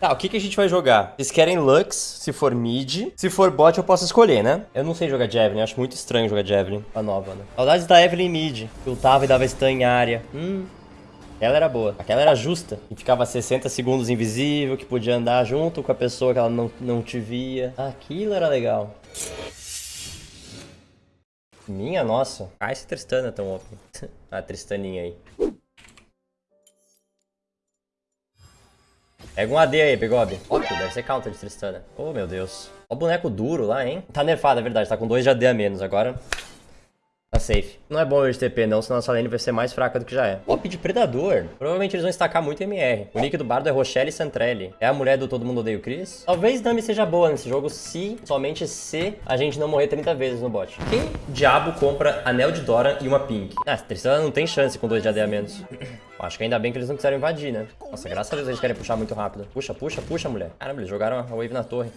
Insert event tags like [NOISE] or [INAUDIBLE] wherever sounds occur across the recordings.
Tá, o que, que a gente vai jogar? Vocês querem Lux, se for mid. Se for bot, eu posso escolher, né? Eu não sei jogar Javelin, acho muito estranho jogar Javelin. A nova, né? Saudades da Evelyn mid. Que ultava e dava stun em área. Hum... Aquela era boa. Aquela era justa. Que ficava 60 segundos invisível, que podia andar junto com a pessoa que ela não, não te via. Aquilo era legal. Minha nossa. Ah, esse Tristana é tão OP. [LAUGHS] a Tristaninha aí. Pega um AD aí, Begob. Óbvio, deve ser counter de Tristana. Oh, meu Deus. Ó o boneco duro lá, hein? Tá nerfado, é verdade. Tá com 2 de AD a menos agora. Tá safe. Não é bom hoje TP não, senão a nossa lane vai ser mais fraca do que já é. Op de Predador. Provavelmente eles vão estacar muito MR. O nick do bardo é Rochelle Santrelli. É a mulher do Todo Mundo Odeia o Chris. Talvez Nami seja boa nesse jogo se, somente se, a gente não morrer 30 vezes no bot. Quem diabo compra Anel de Dora e uma Pink? Ah, Tristana não tem chance com 2 de AD a menos. Acho que ainda bem que eles não quiseram invadir, né? Nossa, graças a Deus eles querem puxar muito rápido. Puxa, puxa, puxa, mulher. Caramba, eles jogaram a wave na torre.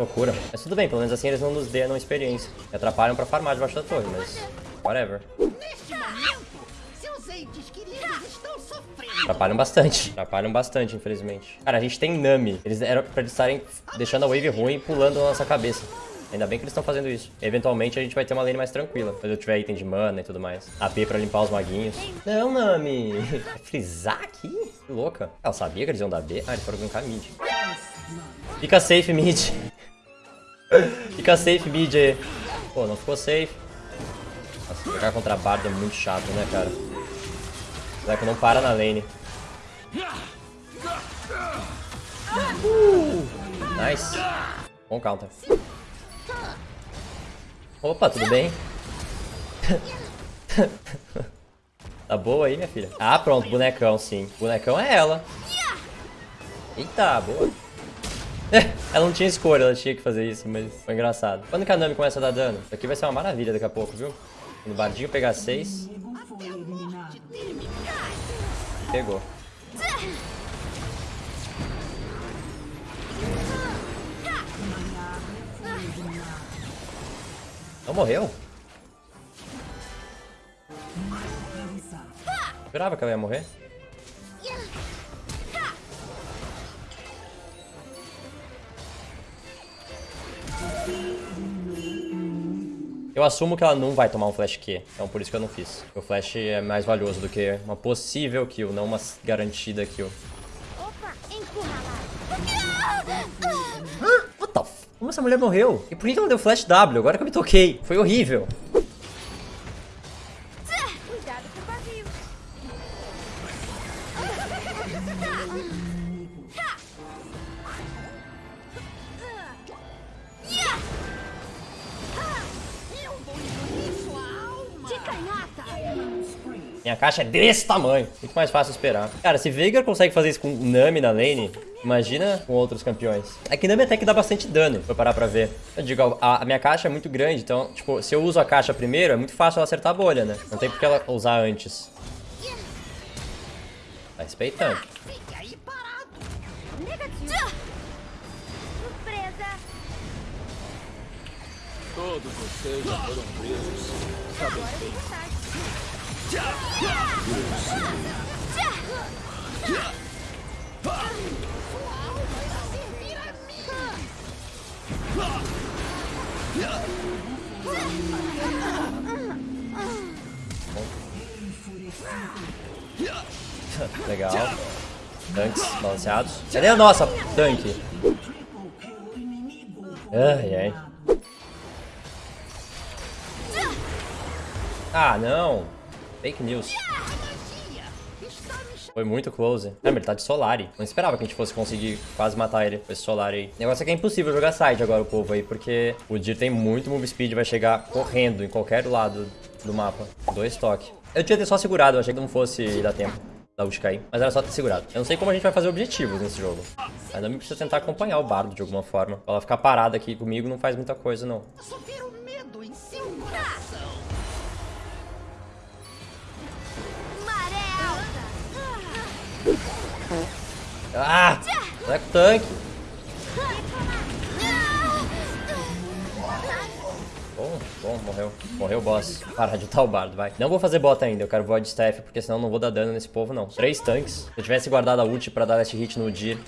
Loucura. Mas tudo bem, pelo menos assim eles não nos dão experiência. Me atrapalham pra farmar debaixo da torre, mas... Whatever. Atrapalham bastante. Atrapalham bastante, infelizmente. Cara, a gente tem Nami. Eles eram pra eles estarem deixando a wave ruim e pulando na nossa cabeça. Ainda bem que eles estão fazendo isso. Eventualmente a gente vai ter uma lane mais tranquila. Quando eu tiver item de mana e tudo mais. AP pra limpar os maguinhos. Não, Nami. [LAUGHS] Frisar aqui? Que louca. Ela sabia que eles iam dar B? Ah, eles foram gankar mid. Fica safe, mid. Fica safe mid aí. Pô, não ficou safe. Nossa, jogar contra a Bard é muito chato, né, cara? Será que não para na lane? Uh, nice. Bom counter. Opa, tudo bem? [LAUGHS] tá boa aí, minha filha? Ah, pronto, bonecão, sim. Bonecão é ela. Eita, boa. [LAUGHS] ela não tinha escolha, ela tinha que fazer isso, mas foi engraçado. Quando que a Nami começa a dar dano? Isso aqui vai ser uma maravilha daqui a pouco, viu? Quando o Bardinho pegar 6. Pegou. Não morreu? Esperava que ela ia morrer. Eu assumo que ela não vai tomar um flash Q, então por isso que eu não fiz. O flash é mais valioso do que uma possível kill, não uma garantida kill. Opa, What the f... Como essa mulher morreu? E por que ela deu flash W? Agora que eu me toquei. Foi horrível. Minha caixa é desse tamanho. Muito mais fácil esperar. Cara, se Veigar consegue fazer isso com Nami na lane, imagina com outros campeões. É que Nami até que dá bastante dano, eu parar pra ver. Eu digo, a, a, minha caixa é muito grande, então, tipo, se eu uso a caixa primeiro, é muito fácil ela acertar a bolha, né? Não tem por que ela usar antes. Tá respeitando. Todos vocês já foram presos. Sabem Legal. Tanques balanceados. Cadê a nossa tanque? Ai, ai. Ah, não. Fake news. Foi muito close. Lembra, ele tá de Solari. Não esperava que a gente fosse conseguir quase matar ele com esse Solari aí. O negócio é que é impossível jogar side agora, o povo aí, porque o Dir tem muito move speed, vai chegar correndo em qualquer lado do mapa. Dois toques. Eu tinha ter só segurado, eu achei que não fosse dar tempo da ult cair. Mas era só ter segurado. Eu não sei como a gente vai fazer objetivos nesse jogo. Ainda me precisa tentar acompanhar o bardo de alguma forma. Pra ela ficar parada aqui comigo não faz muita coisa, não. Ah! Sai com o tanque. Bom. Bom, morreu. Morreu o boss. Para de o bardo, vai. Não vou fazer bota ainda, eu quero void staff, porque senão não vou dar dano nesse povo, não. Três tanques. Se eu tivesse guardado a ult pra dar last hit no Dir,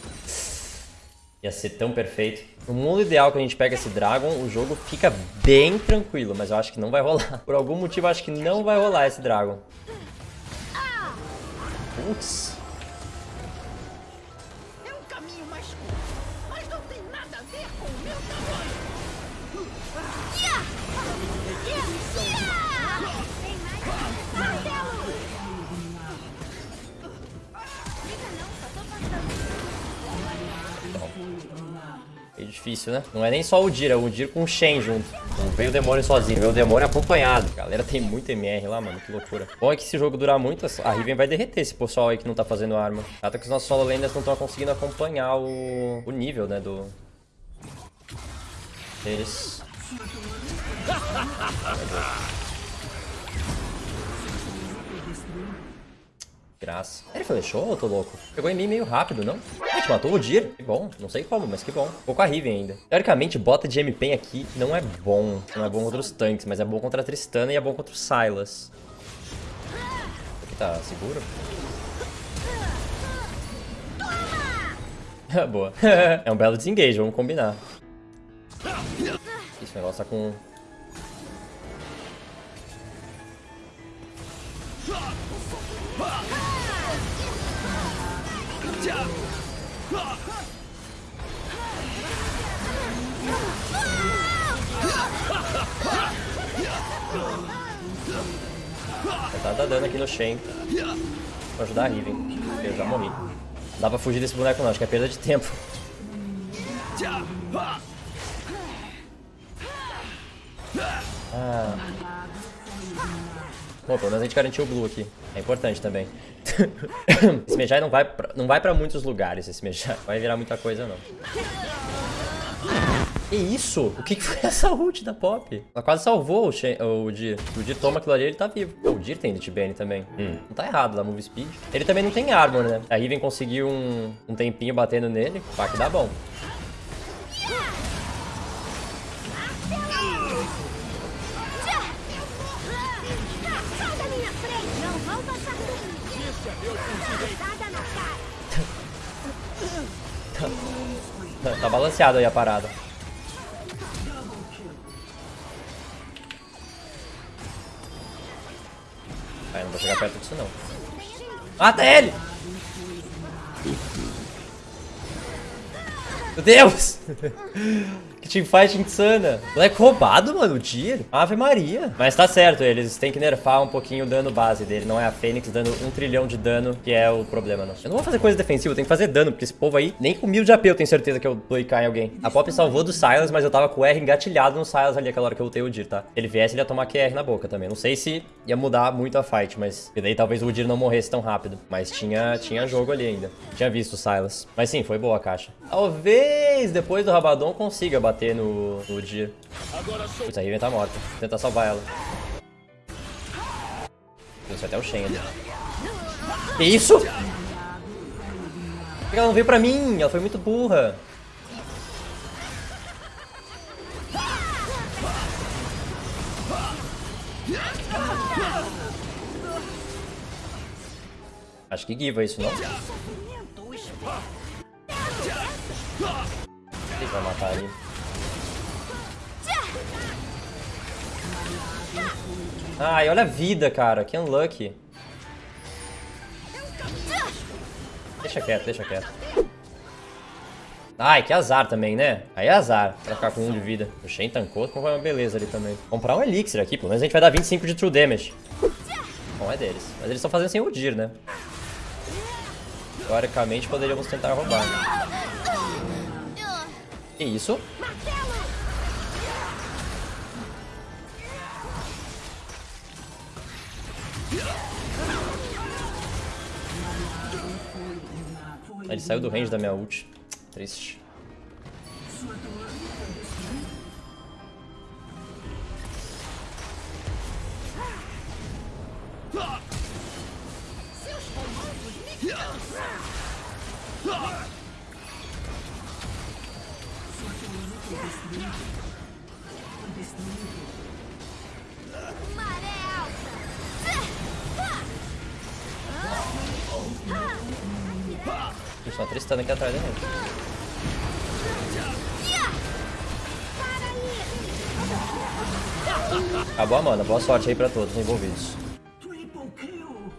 ia ser tão perfeito. No mundo ideal que a gente pega esse Dragon, o jogo fica bem tranquilo, mas eu acho que não vai rolar. Por algum motivo, eu acho que não vai rolar esse Dragon. Putz. Difícil, né? Não é nem só o Dir, é o Dir com o Shen junto. Não veio o demônio sozinho, veio o demônio acompanhado. A galera tem muito MR lá, mano, que loucura. Bom é que se o jogo durar muito, a Riven vai derreter esse pessoal aí que não tá fazendo arma. Até que os nossos solo laners não estão conseguindo acompanhar o, o nível, né, do... Deles. Graça. Ele flechou ou eu tô louco? Pegou em mim meio rápido, não? Gente matou o Dir. Que bom. Não sei como, mas que bom. Ficou com a Riven ainda. Teoricamente, bota de MP aqui não é bom. Não é bom contra os tanques, mas é bom contra a Tristana e é bom contra o Silas. Aqui tá seguro? [LAUGHS] Boa. [LAUGHS] é um belo desengage, vamos combinar. Esse negócio tá com... Tá dar dano aqui no Shen. Pra ajudar a Riven. Eu já morri. Dá pra fugir desse boneco não, acho que é perda de tempo. Ah. Bom, pelo menos a gente garantiu o Blue aqui. É importante também. [LAUGHS] esse Mejai não vai pra, não vai pra muitos lugares, esse Mejai. Vai virar muita coisa, não. Que isso? O que, que foi essa ult da Pop? Ela quase salvou o, Shen, o Dir. O Dir toma aquilo ali ele tá vivo. o Dir tem DTBN também. Hum. Não tá errado da Move Speed. Ele também não tem armor, né? A Riven conseguiu um, um tempinho batendo nele. Pá, que dá bom. Tá balanceado aí a parada. Ai, não vou chegar perto disso não. Mata ele! Meu Deus! [LAUGHS] teamfight insana. Moleque roubado, mano, o Dir. Ave Maria. Mas tá certo, eles têm que nerfar um pouquinho o dano base dele. Não é a Fênix dando um trilhão de dano, que é o problema, não. Eu não vou fazer coisa defensiva, eu tenho que fazer dano, porque esse povo aí, nem com mil de AP eu tenho certeza que eu dou em alguém. A Pop salvou do Silas, mas eu tava com o R engatilhado no Silas ali aquela hora que eu lutei o Dir, tá? Se ele viesse, ele ia tomar QR na boca também. Não sei se ia mudar muito a fight, mas... E daí talvez o Dir não morresse tão rápido. Mas tinha, tinha jogo ali ainda. Tinha visto o Silas. Mas sim, foi boa a caixa. Talvez depois do Rabadon consiga bater no, no Dir. Putz, a Riven tá morta. Vou tentar salvar ela. Trouxe até o Shen ali. Que isso? Ela não veio pra mim? Ela foi muito burra. Acho que Giva isso, não? Ele vai matar ali. Ai, olha a vida, cara. Que unlucky. Deixa quieto, deixa quieto. Ai, que azar também, né? Aí é azar pra ficar com um de vida. O Shen tancou, então vai uma beleza ali também. Comprar um Elixir aqui, pelo menos a gente vai dar 25 de True Damage. Bom, é deles. Mas eles estão fazendo sem o Dir, né? Teoricamente poderíamos tentar roubar. Que isso? Ele saiu do range da minha ult. Triste. Maré só Tristana aqui atrás da gente. Acabou a mana. Boa sorte aí pra todos envolvidos.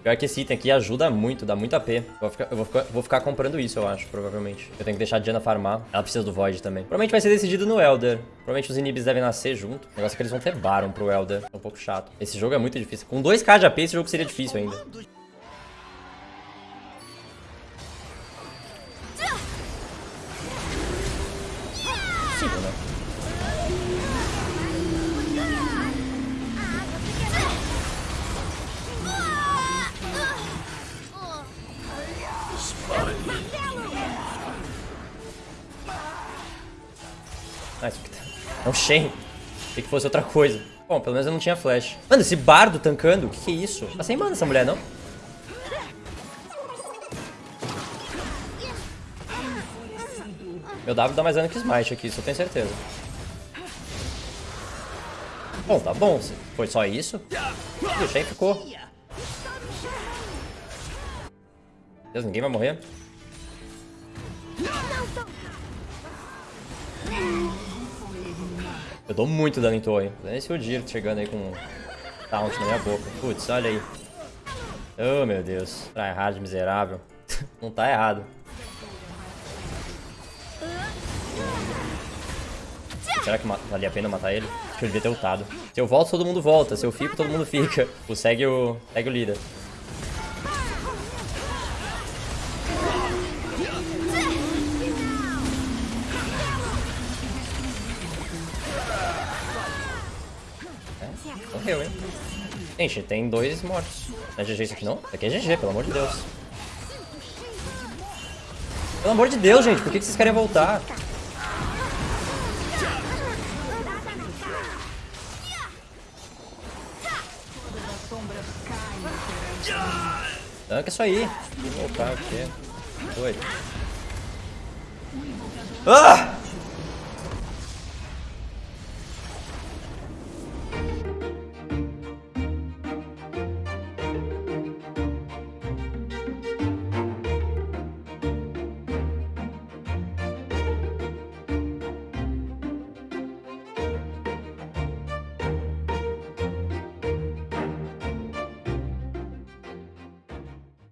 Pior que esse item aqui ajuda muito, dá muito AP. Vou ficar, eu vou ficar, vou ficar comprando isso, eu acho, provavelmente. Eu tenho que deixar a Diana farmar. Ela precisa do Void também. Provavelmente vai ser decidido no Elder. Provavelmente os inibis devem nascer junto. O negócio é que eles vão ter Baron pro Elder. É um pouco chato. Esse jogo é muito difícil. Com 2k de AP, esse jogo seria difícil ainda. Ah, isso aqui tá... É um Shen. Achei que fosse outra coisa. Bom, pelo menos eu não tinha flash. Mano, esse bardo tancando, o que, que é isso? Tá sem mana essa mulher, não? Meu W dá mais dano que Smite aqui, isso eu tenho certeza. Bom, tá bom. Foi só isso? O Shen ficou. Deus, ninguém vai morrer? Eu dou muito dano em torre. Nem esse Udyr chegando aí com taunt na minha boca. Putz, olha aí. Oh, meu Deus. Tryhard miserável. [LAUGHS] Não tá errado. Será que valia a pena matar ele? Acho que eu devia ter ultado. Se eu volto, todo mundo volta. Se eu fico, todo mundo fica. O segue o, segue o líder. Gente, tem dois mortos. Não é GG isso aqui não? Isso aqui é GG, pelo amor de Deus. Pelo amor de Deus, gente, por que vocês querem voltar? Tanca isso aí. Vou voltar, o quê? Doido. Ah!